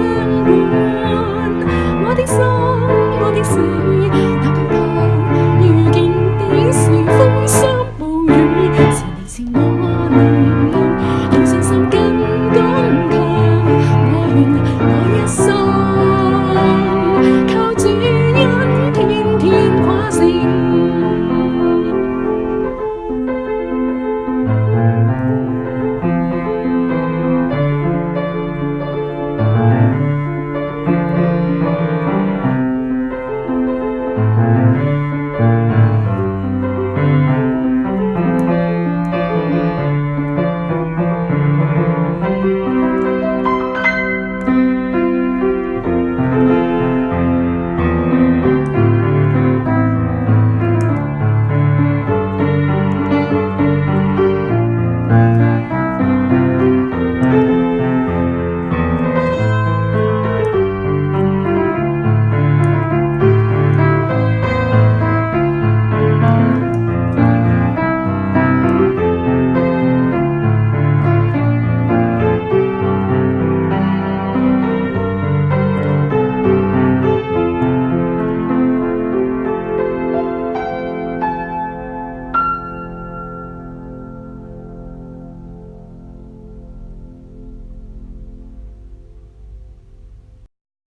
相伴，我的心，我的情